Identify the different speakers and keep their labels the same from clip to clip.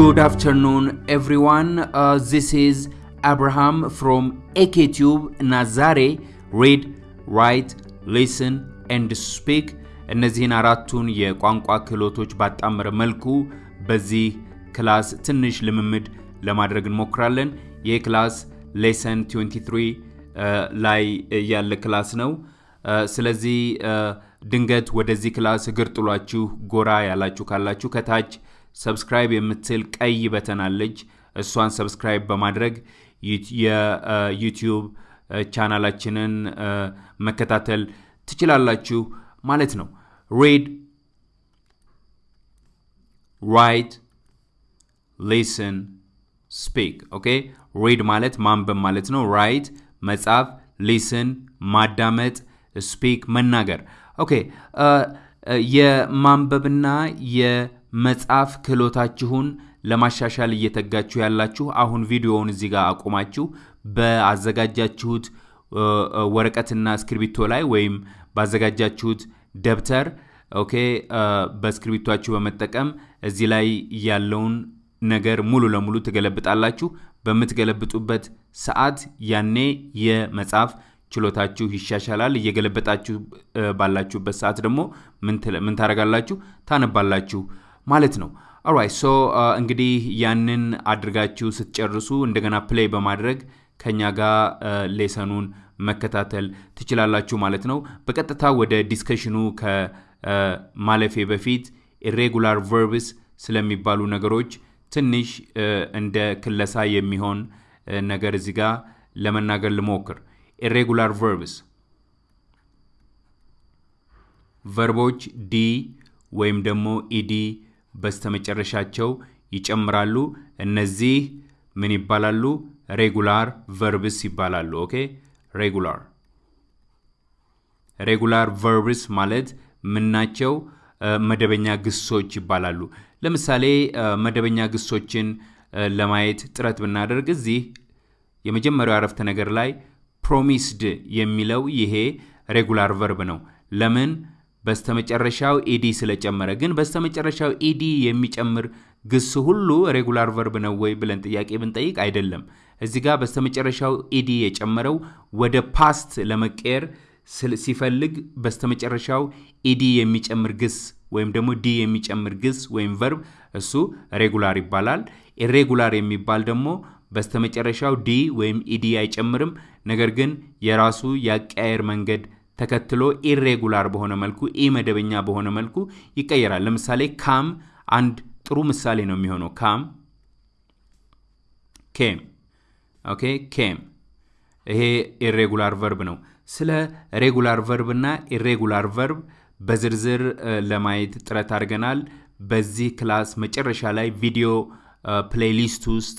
Speaker 1: Good afternoon, everyone. Uh, this is Abraham from AKTube Nazare. Read, write, listen and speak እነዚህን አራቱን የቋንቋ ክህሎቶች ባጣመረ መልኩ በዚህ class ትንሽ ልምምድ ለማድረግ እንሞክራለን። ይህ class lesson 23 ላይ ያለ class ነው። ስለዚህ ድንገት ወደዚህ class እግር ጥሏችሁ ጎራ ያላችሁ ካላችሁ ከታች subscribe የምትል ቀይ button እሷን subscribe በማድረግ የ YouTube ቻናላችንን መከታተል ትችላላችሁ ማለት ነው። Read write listen speak okay? Read ማለት ማንበብ ማለት ነው። Write መጻፍ listen ማዳመጥ Speak መናገር። Okay የማንበብና የመጻፍ ክህሎታችሁን ለማሻሻል እየተጋችሁ ያላችሁ አሁን ቪዲዮውን እዚህ ጋር አቁማችሁ በአዘጋጃችሁት ወረቀትና እስክሪብቶ ላይ ወይም ባዘጋጃችሁት ደብተር okay በእስክሪብቷችሁ በመጠቀም እዚህ ላይ ያለውን ነገር ሙሉ ለሙሉ ትገለብጣላችሁ። በምትገለብጡበት ሰዓት ያኔ የመጻፍ ችሎታችሁ ይሻሻላል። እየገለበጣችሁ ባላችሁበት ሰዓት ደግሞ ምን ታደርጋላችሁ? ታነባላችሁ ማለት ነው። Alright so እንግዲህ ያንን አድርጋችሁ ስትጨርሱ እንደገና play በማድረግ ከኛ ጋር lesson ኡን መከታተል ትችላላችሁ ማለት ነው። በቀጥታ ወደ discussion ኡ ከማለፌ በፊት irregular verbs ስለሚባሉ ነገሮች ትንሽ እንደ ክለሳ የሚሆን ነገር እዚህ ጋር ለመናገር ልሞክር። Irregular verbs verb ኦች D ወይም ደግሞ ED በስተመጨረሻቸው ይጨምራሉ። እነዚህ ምን ይባላሉ? Regular verbs ይባላሉ። Okay regular regular verbs ማለት ምናቸው? መደበኛ ግሶች ይባላሉ። ለምሳሌ መደበኛ ግሶችን ለማየት ጥረት ብናደርግ እዚህ የመጀመሪያው አረፍተ ነገር ላይ promised የሚለው ይሄ regular verb ነው። ለምን? በስተመጨረሻው ED ስለጨመረ። ግን በስተመጨረሻው ED የሚጨምር ግስ ሁሉ regular verb ነው ወይ ብለን ጥያቄ ብንጠይቅ አይደለም። እዚህ ጋር በስተመጨረሻው ED የጨመረው ወደ past ለመቀየር ሲፈልግ በስተመጨረሻው ED የሚጨምር ግስ ወይም ደግሞ D የሚጨምር ግስ ወይም verb እሱ regular ይባላል። Irregular የሚባል ደግሞ በስተመጨረሻው D ወይም ED አይጨምርም፣ ነገር ግን የራሱ የአቀያየር መንገድ ተከትሎ irregular በሆነ መልኩ ኢ መደበኛ በሆነ መልኩ ይቀየራል። ለምሳሌ come አንድ ጥሩ ምሳሌ ነው የሚሆነው። Come came Okay came ይሄ irregular verb ነው። ስለ regular verb እና irregular verb በዝርዝር ለማየት ጥረት አድርገናል። በዚህ class መጨረሻ ላይ video playlist ውስጥ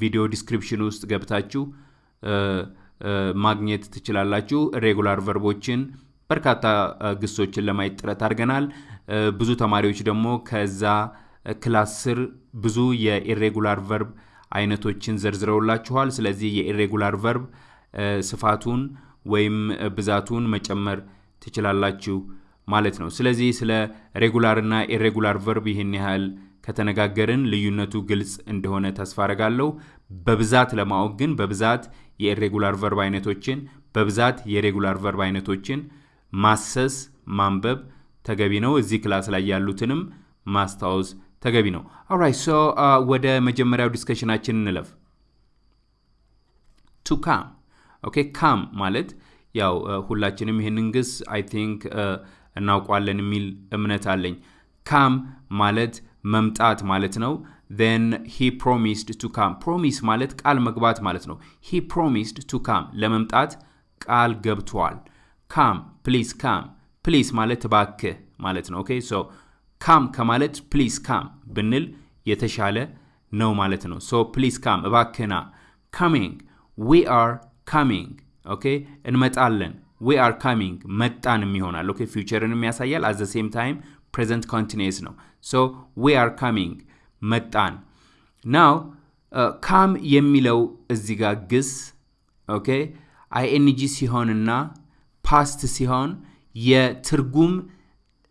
Speaker 1: video description ውስጥ ገብታችሁ ማግኘት ትችላላችሁ። Regular verb ኦችን በርካታ ግሶችን ለማየት ጥረት አድርገናል። ብዙ ተማሪዎች ደግሞ ከዛ class ስር ብዙ የ irregular verb አይነቶችን ዘርዝረውላችኋል። ስለዚህ የ irregular verb ስፋቱን ወይም ብዛቱን መጨመር ትችላላችሁ ማለት ነው። ስለዚህ ስለ regular እና irregular verb ይህን ያህል ከተነጋገርን ልዩነቱ ግልጽ እንደሆነ ተስፋ አረጋለሁ። በብዛት ለማወቅ ግን በብዛት የ irregular verb አይነቶችን በብዛት የ regular verb አይነቶችን ማሰስ ማንበብ ተገቢ ነው። እዚህ class ላይ ያሉትንም ማስታወስ ተገቢ ነው። alright so ወደ መጀመሪያው discussion አችን እንለፍ። to come okay come ማለት ያው ሁላችንም ይህንን ግስ I think እናውቋለን የሚል እምነት አለኝ። come ማለት መምጣት ማለት ነው። and he promised to come promise ማለት ቃል መግባት ማለት ነው። he promised to come ለመምጣት ቃል ገብቷል። come please come please ማለት እባክህ ማለት ነው። okay so come ከማለት please come ብንል የተሻለ ነው ማለት ነው። so please come እባክህና coming we are coming okay እንመጣለን። we are coming መጣንም ይሆናል። okay future ንም ያሳያል። at the same time present continuous ነው። so we are coming መጣን። now come የሚለው እዚህ ጋር ግስ okay ING ሲሆንና past ሲሆን የትርጉም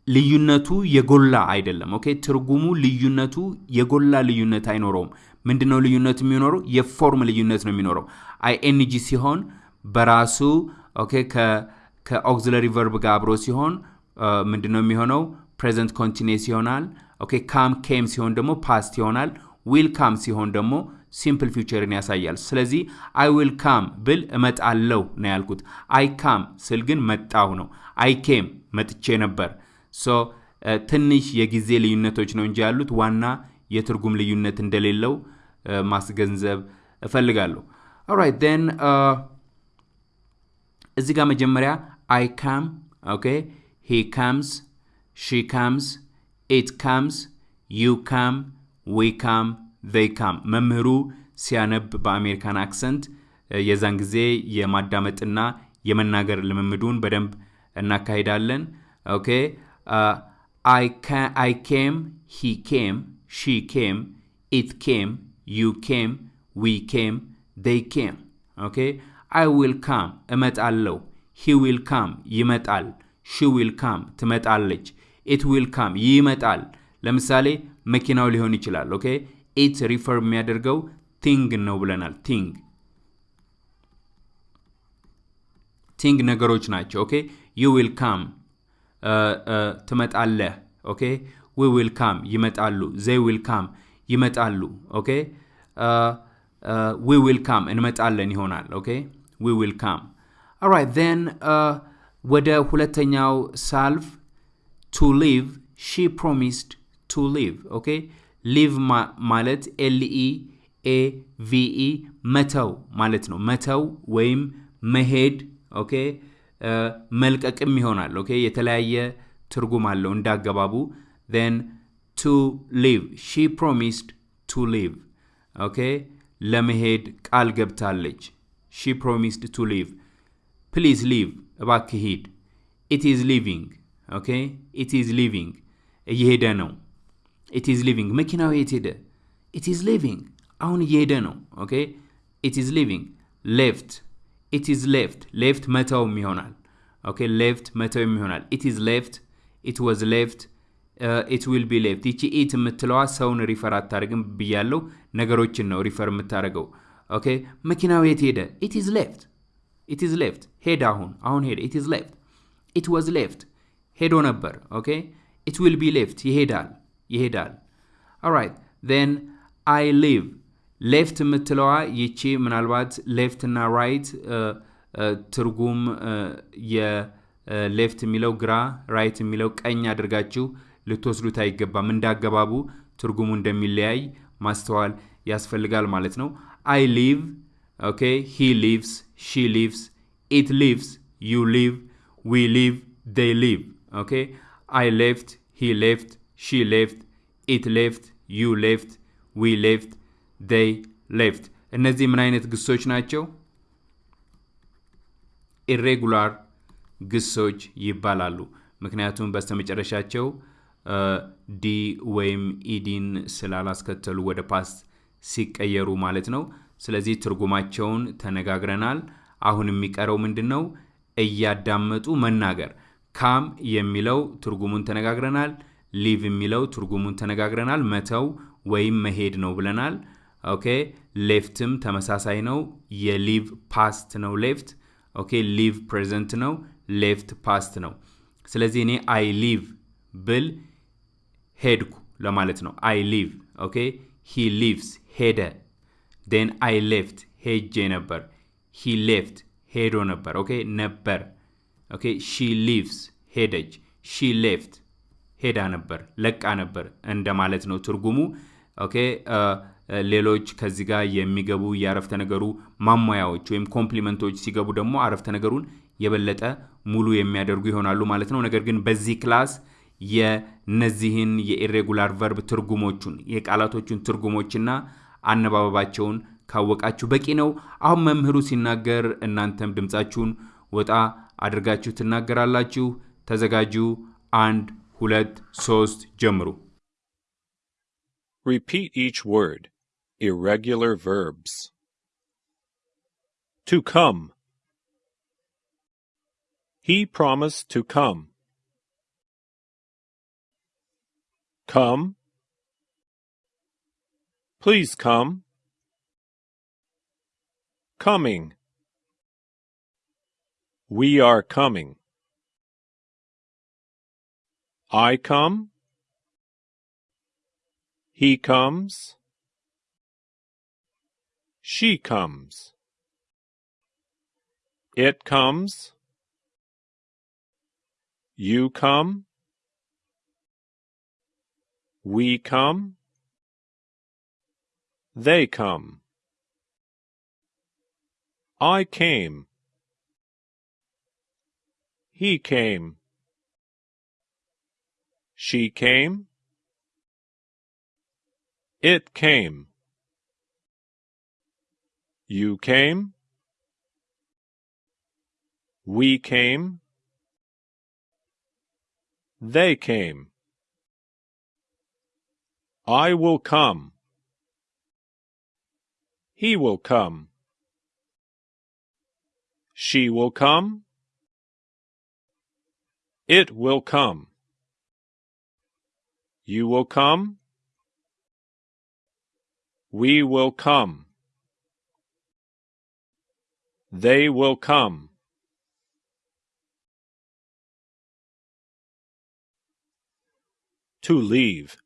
Speaker 1: ልዩነቱ የጎላ አይደለም። okay ትርጉሙ ልዩነቱ የጎላ ልዩነት አይኖረውም። ምንድነው ልዩነቱ የሚኖረው? የ form ልዩነት ነው የሚኖረው። ING ሲሆን በራሱ okay ከ auxiliary verb ጋር አብሮ ሲሆን ምንድነው የሚሆነው? present continuous ይሆናል። okay come came ሲሆን ደግሞ past ይሆናል። will come ሲሆን ደግሞ simple future ን ያሳያል። ስለዚህ I will come ብል እመጣለሁ ነው ያልኩት። I come ስል ግን መጣሁ ነው። I came መጥቼ ነበር። so ትንሽ የጊዜ ልዩነቶች ነው እንጂ ያሉት ዋና የትርጉም ልዩነት እንደሌለው ማስገንዘብ እፈልጋለሁ። alright then እዚህ ጋር መጀመሪያ I come okay he comes she comes it comes you come we come they come መምህሩ ሲያነብ በአሜሪካን accent የዛን ጊዜ የማዳመጥና የመናገር ልምምዱን በደንብ እናካሂዳለን። okay። I came he came she came it came you came we came they came okay። I will come እመጣለሁ he will come ይመጣል she will come ትመጣለች it will come ይመጣል። ለምሳሌ መኪናው ሊሆን ይችላል okay? it refer የሚያደርገው thing ነው ብለናል። thing thing ነገሮች ናቸው okay? you will come ትመጣለህ okay? we will come ይመጣሉ they will come ይመጣሉ okay? we will come እንመጣለን ይሆናል okay? we will come alright then ወደ ሁለተኛው ሳልፍ ቱ ሊቭ ሺ ፕሮሚስድ ቱ ሊቭ ኦኬ ሊቭ ማለት ኤልኢ ኤ ቪኢ መተው ማለት ነው መተው ወይም መሄድ ኦኬ መልቀቅም ይሆናል ኦኬ የተለያየ ትርጉም አለው እንዳገባቡ ን ቱ ሊቭ ሺ ፕሮሚስድ ቱ ሊቭ ኦኬ ለመሄድ ቃል ገብታለች ሺ ፕሮሚስድ ቱ ሊቭ ፕሊዝ ሊቭ እባክህ ሂድ ኢት ኢዝ ሊቪንግ ኦኬ? ኢት ኢዝ ሊቪንግ። እየሄደ ነው። it is leaving። መኪናው የት ሄደ? it is leaving። አሁን እየሄደ ነው። okay? it is leaving። left። it is left። left መተውም ይሆናል። okay? left መተውም ይሆናል። it is left። it was left። it will be left። ይቺ it የምትለዋ ሰውን refer አታደርግም ብያለው ነገሮችን ነው refer የምታደርገው። okay? መኪናው የት ሄደ? it is left። it is left። ሄደ አሁን። አሁን ሄደ it is left። it was left ሄዶ ነበር okay it will be left ይሄዳል ይሄዳል alright then I leave left የምትለዋ ይቺ ምናልባት left እና right ትርጉም የ left የሚለው ግራ right የሚለው ቀኝ አድርጋችሁ ልትወስዱት አይገባም። እንዳገባቡ ትርጉሙ እንደሚለያይ ማስተዋል ያስፈልጋል ማለት ነው። I leave okay፣ he leaves፣ she leaves፣ it leaves፣ you leave፣ we leave፣ they leave። okay፣ I left፣ he left፣ she left፣ it left፣ you left፣ we left፣ they left። እነዚህ ምን አይነት ግሶች ናቸው? irregular ግሶች ይባላሉ። ምክንያቱም በስተመጨረሻቸው D ወይም ED ን ስላላስከተሉ ወደ past ሲቀየሩ ማለት ነው። ስለዚህ ትርጉማቸውን ተነጋግረናል። አሁን የሚቀረው ምንድን ነው? እያዳመጡ መናገር። come የሚለው ትርጉሙን ተነጋግረናል። leave የሚለው ትርጉሙን ተነጋግረናል። መተው ወይም መሄድ ነው ብለናል። okay left ም ተመሳሳይ ነው። የ leave past ነው left። okay leave present ነው። left past ነው። ስለዚህ እኔ I leave ብል ሄድኩ ለማለት ነው። I leave okay። he leaves ሄደ። then I left ሄጄ ነበር። he left ሄዶ ነበር። okay ነበር። okay she leaves ሄደች። she left ሄዳ ነበር፣ ለቃ ነበር እንደማለት ነው ትርጉሙ። okay ሌሎች ከዚህ ጋር የሚገቡ የአረፍተ ነገሩ ማሟያዎች ወይም complement ኦች ሲገቡ ደግሞ አረፍተ ነገሩን የበለጠ ሙሉ የሚያደርጉ ይሆናሉ ማለት ነው። ነገር ግን በዚህ class የነዚህን የ irregular verb ትርጉሞቹን የቃላቶቹን ትርጉሞችና አነባበባቸውን ካወቃችሁ በቂ ነው። አሁን መምህሩ ሲናገር እናንተም ድምፃችሁን ወጣ አድርጋችሁ ትናገራላችሁ። ተዘጋጁ። አንድ ሁለት ሶስት ጀምሩ።
Speaker 2: Repeat each word. Irregular verbs. To come. He promised to come. Come. Please come. Coming. We are coming. I come. He comes. She comes. It comes. You come. We come. They come. I came. He came. She came. It came. You came. We came. They came. I will come. He will come. She will come. It will come. You will come. We will come. They will come. To leave.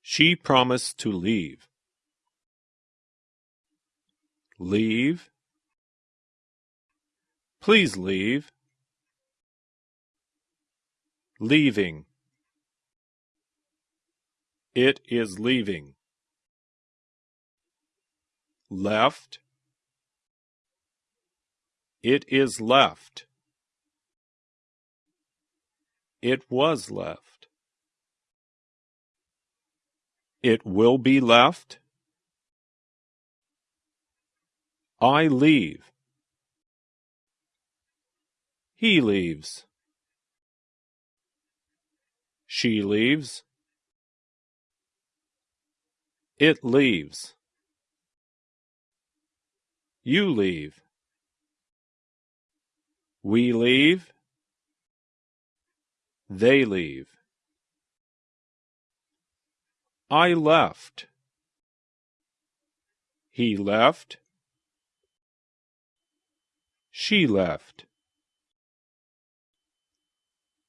Speaker 2: She promised to leave. Leave. Please leave. Leaving. It is leaving. Left. It is left. It was left. It will be left. I leave. He leaves. She leaves. It leaves. You leave. We leave. They leave. I left. He left. She left.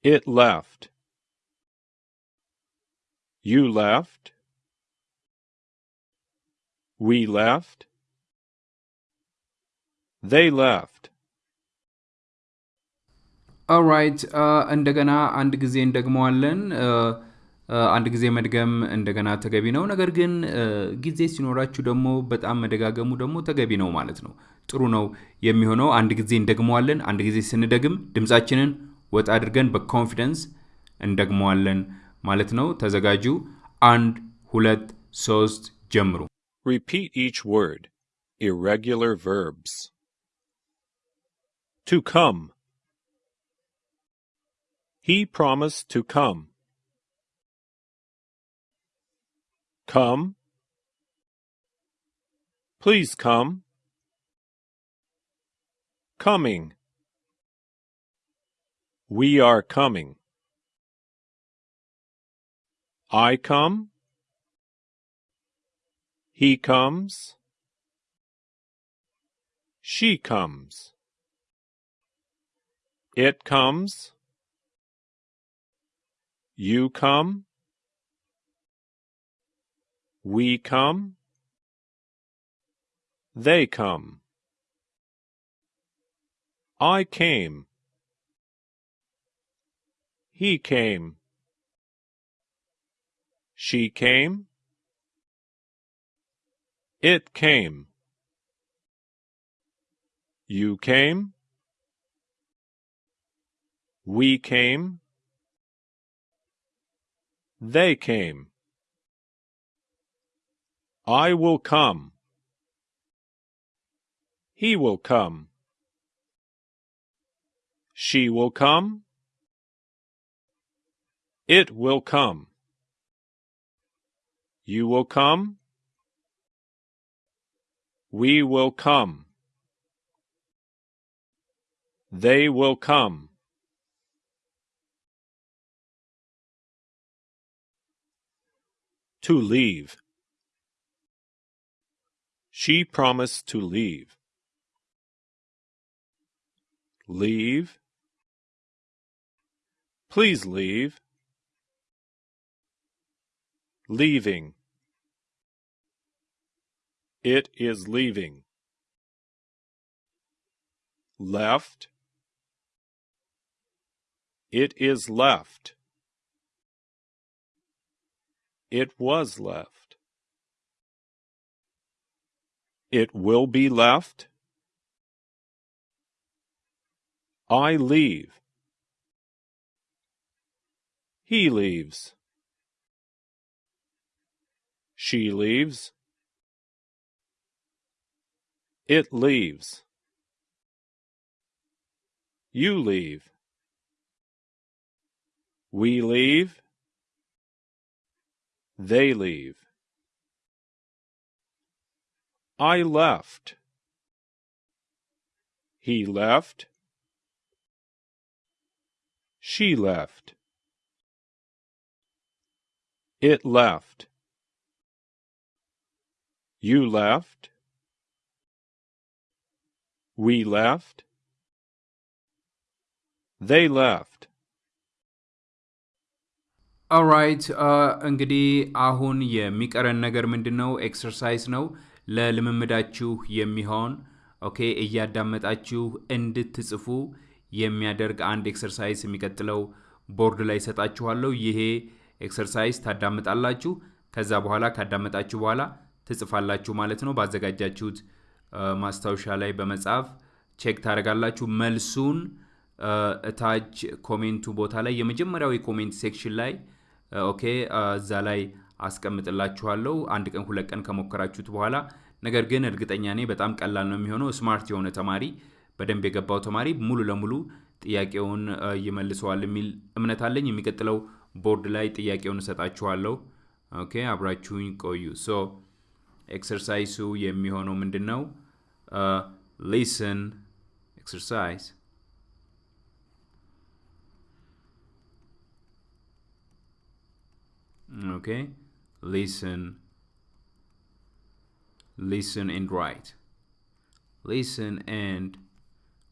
Speaker 2: It left. You left. We left. They left.
Speaker 1: ኦራይት እንደገና አንድ ጊዜ እንደግመዋለን። አንድ ጊዜ መድገም እንደገና ተገቢ ነው። ነገር ግን ጊዜ ሲኖራችሁ ደግሞ በጣም መደጋገሙ ደግሞ ተገቢ ነው ማለት ነው። ጥሩ ነው የሚሆነው። አንድ ጊዜ እንደግመዋለን። አንድ ጊዜ ስንደግም ድምፃችንን ወጣ አድርገን በኮንፊደንስ እንደግመዋለን ማለት ነው። ተዘጋጁ። አንድ፣ ሁለት፣ ሶስት፣ ጀምሩ።
Speaker 2: Repeat each word. Irregular verbs. To come. He promised to come. Come. Please come. Coming. We are coming. I come. He comes. She comes. It comes. You come. We come. They come. I came. He came. She came. It came. You came. We came. They came. I will come. He will come. She will come. It will come. You will come. We will come. They will come. To leave. She promised to leave. Leave. Please leave. Leaving. It is leaving. Left. It is left. It was left. It will be left. I leave. He leaves. She leaves. It leaves. You leave. We leave. They leave. I left. He left. She left. It left. You left. We left. They left.
Speaker 1: alright እንግዲህ አሁን የሚቀረን ነገር ምንድን ነው? exercise ነው ለልምምዳችሁ የሚሆን okay፣ እያዳመጣችሁ እንድትጽፉ የሚያደርግ አንድ exercise የሚቀጥለው ቦርድ ላይ ይሰጣችኋለሁ። ይሄ exercise ታዳምጣላችሁ። ከዛ በኋላ ካዳመጣችሁ በኋላ ትጽፋላችሁ ማለት ነው። ባዘጋጃችሁት ማስታወሻ ላይ በመጻፍ check ታደርጋላችሁ። መልሱን እታች comment ኡ ቦታ ላይ የመጀመሪያው የ comment section ላይ okay እዛ ላይ አስቀምጥላችኋለሁ። አንድ ቀን ሁለት ቀን ከሞከራችሁት በኋላ ነገር ግን እርግጠኛ ነኝ በጣም ቀላል ነው የሚሆነው። smart የሆነ ተማሪ በደንብ የገባው ተማሪ ሙሉ ለሙሉ ጥያቄውን ይመልሰዋል የሚል እምነት አለኝ። የሚቀጥለው ቦርድ ላይ ጥያቄውን እሰጣችኋለሁ። ኦኬ አብራችሁኝ ቆዩ። ሶ ኤክሰርሳይሱ የሚሆነው ምንድን ነው ሊስን ኤክሰርሳይዝ okay listen listen and write listen and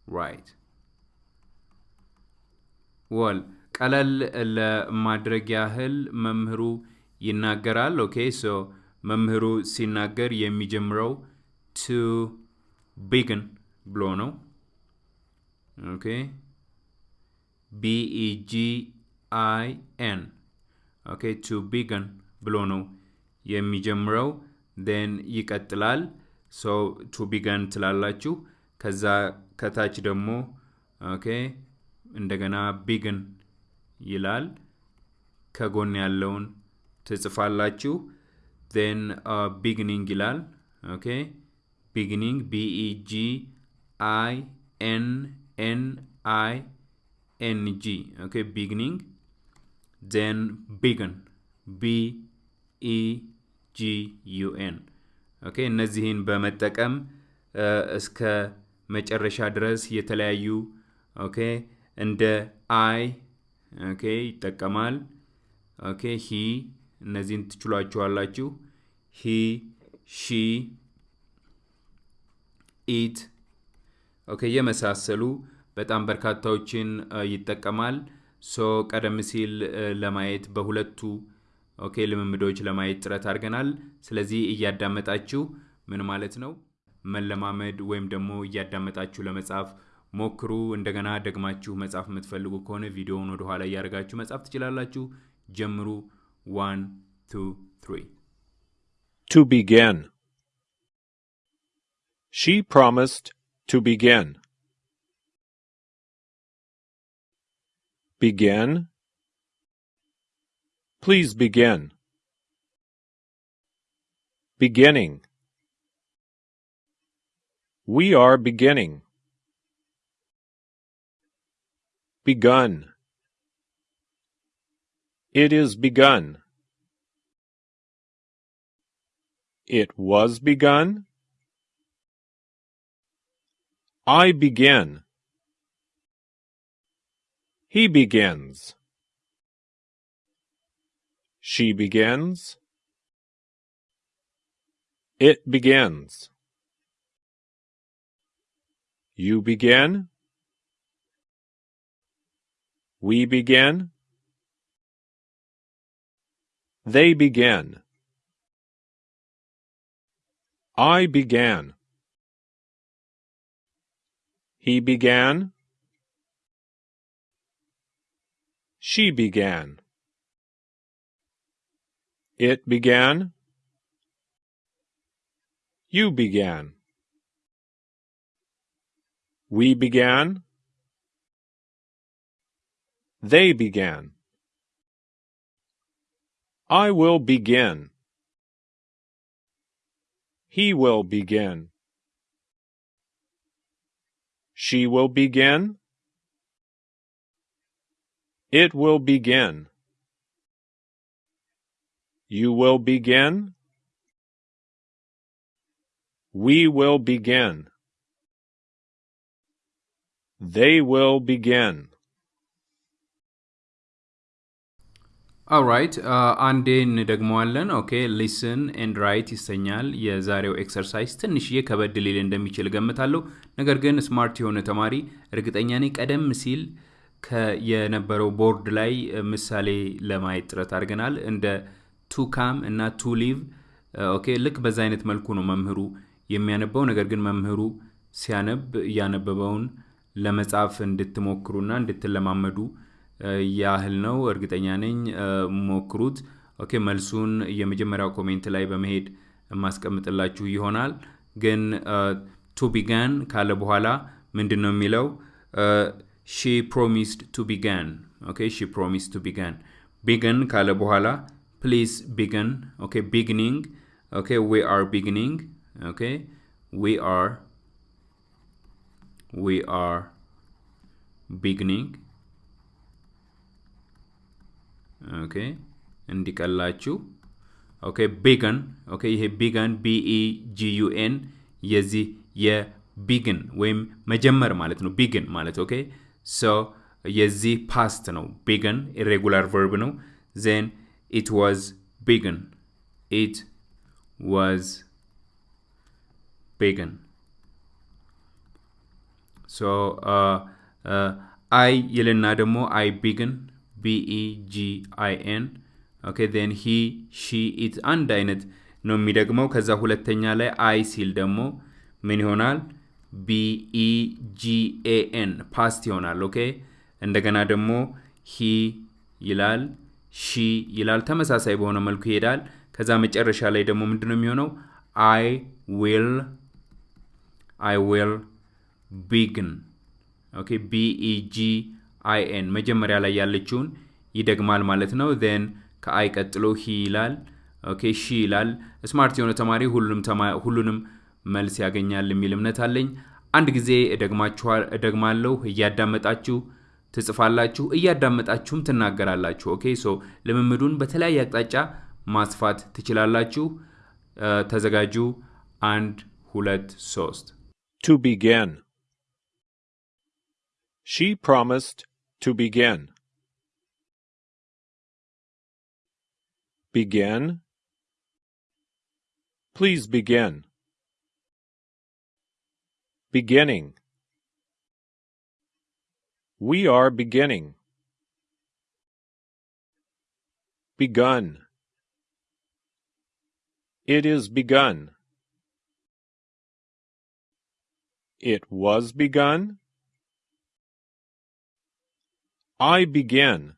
Speaker 1: write ወል ቀለል ለማድረግ ያህል መምህሩ ይናገራል ኦኬ ሶ መምህሩ ሲናገር የሚጀምረው to begin ብሎ ነው። okay። B E G I N okay። to begin ብሎ ነው የሚጀምረው። then ይቀጥላል። so to begin ትላላችሁ። ከዛ ከታች ደግሞ okay። እንደገና begin ይላል። ከጎን ያለውን ትጽፋላችሁ then beginning ይላል okay beginning B E G I N N I N G okay beginning then begin b e g u n okay እነዚህን በመጠቀም እስከ መጨረሻ ድረስ የተለያዩ okay እንደ I okay ይጠቀማል okay he እነዚህን ትችሏቸዋላችሁ። he she it okay የመሳሰሉ በጣም በርካታዎችን ይጠቀማል። so ቀደም ሲል ለማየት በሁለቱ okay ልምምዶች ለማየት ጥረት አድርገናል። ስለዚህ እያዳመጣችሁ ምን ማለት ነው? መለማመድ ወይም ደግሞ እያዳመጣችሁ ለመጻፍ ሞክሩ። እንደገና ደግማችሁ መጻፍ የምትፈልጉ ከሆነ ቪዲዮውን ወደኋላ እያደርጋችሁ መጻፍ ትችላላችሁ። ጀምሩ One, two, three.
Speaker 2: To begin. She promised to begin. Begin. Please begin. Beginning. We are beginning. Begun. It is begun. It was begun. I begin. He begins. She begins. It begins. You begin. We begin. They begin. I began. He began. She began. It began. You began. We began. They began. I will begin. He will begin. She will begin. It will begin. You will begin. We will begin. They will begin.
Speaker 1: alright አንዴ እንደግመዋለን። okay listen and write ይሰኛል የዛሬው exercise። ትንሽዬ ከበድ ሊል እንደሚችል እገምታለሁ። ነገር ግን smart የሆነ ተማሪ እርግጠኛ ነኝ ቀደም ሲል የነበረው ቦርድ ላይ ምሳሌ ለማየት ጥረት አድርገናል። እንደ to come እና to leave። okay ልክ በዛ አይነት መልኩ ነው መምህሩ የሚያነበው። ነገር ግን መምህሩ ሲያነብ እያነበበውን ለመጻፍ እንድትሞክሩና እንድትለማመዱ ያህል ነው። እርግጠኛ ነኝ ሞክሩት። okay መልሱን የመጀመሪያው comment ላይ በመሄድ የማስቀምጥላችሁ ይሆናል። ግን to begin ካለ በኋላ ምንድን ነው የሚለው? she promised to begin። okay she promised to begin። begin ካለ በኋላ please begin። okay beginning። okay we are beginning። okay we are we are beginning okay እንዲቀላችሁ። ኦኬ ቢገን ኦኬ ይሄ ቢገን ቢኢ ጂዩኤን የዚህ የቢግን ወይም መጀመር ማለት ነው። begin ማለት okay so የዚህ past ነው። begin irregular verb ነው። then it was begun። it was begun። so I ይልና ደግሞ አይ ቢግን ቢኢጂአይኤን ኦኬ ዜን ሂ ሺ ኢት አንድ አይነት ነው የሚደግመው። ከዛ ሁለተኛ ላይ I ሲል ደግሞ ምን ይሆናል? ቢኢጂኤኤን ፓስት ይሆናል። okay እንደገና ደግሞ he ይላል፣ she ይላል። ተመሳሳይ በሆነ መልኩ ይሄዳል። ከዛ መጨረሻ ላይ ደግሞ ምንድን ነው የሚሆነው? I will I will begin okay B E G I N መጀመሪያ ላይ ያለችውን ይደግማል ማለት ነው። then ከ I ቀጥሎ he ይላል። okay she ይላል። smart የሆነ ተማሪ ሁሉንም መልስ ያገኛል የሚል እምነት አለኝ። አንድ ጊዜ እደግማለሁ፣ እያዳመጣችሁ ትጽፋላችሁ፣ እያዳመጣችሁም ትናገራላችሁ። okay so ልምምዱን በተለያየ አቅጣጫ ማስፋት ትችላላችሁ። ተዘጋጁ። አንድ ሁለት ሶስት
Speaker 2: To begin. She promised to begin. Begin. Please begin. Beginning. We are beginning. Begun. It is begun. It was begun. I begin.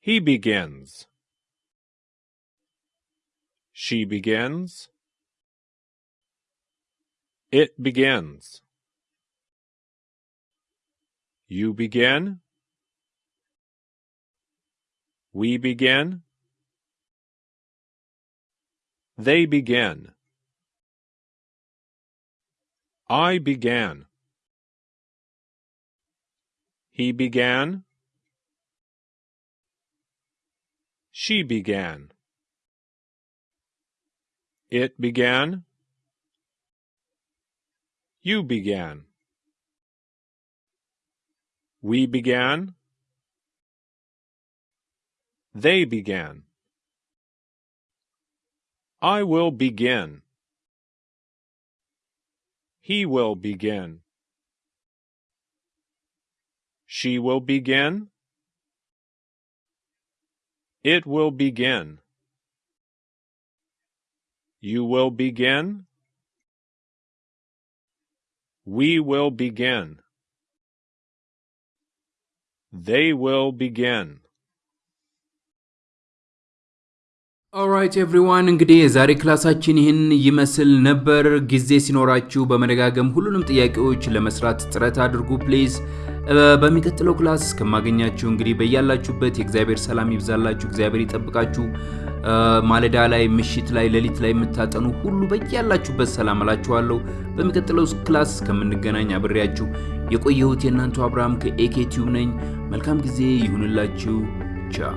Speaker 2: He begins. She begins. It begins. You begin. We begin. They begin. I began. He began. She began. It began. You began. We began. They began. I will begin. He will begin. She will begin. It will begin. You will begin. We will begin. They will begin.
Speaker 1: ኦራይት ኤቭሪዋን እንግዲህ የዛሬ ክላሳችን ይህን ይመስል ነበር። ጊዜ ሲኖራችሁ በመደጋገም ሁሉንም ጥያቄዎች ለመስራት ጥረት አድርጉ ፕሊዝ። በሚቀጥለው class እስከማገኛችሁ እንግዲህ በያላችሁበት የእግዚአብሔር ሰላም ይብዛላችሁ፣ እግዚአብሔር ይጠብቃችሁ። ማለዳ ላይ፣ ምሽት ላይ፣ ሌሊት ላይ የምታጠኑ ሁሉ በያላችሁበት ሰላም እላችኋለሁ። በሚቀጥለው class እስከምንገናኝ አብሬያችሁ የቆየሁት የእናንተ አብርሃም ከኤኬ ነኝ። መልካም ጊዜ ይሁንላችሁ። ቻው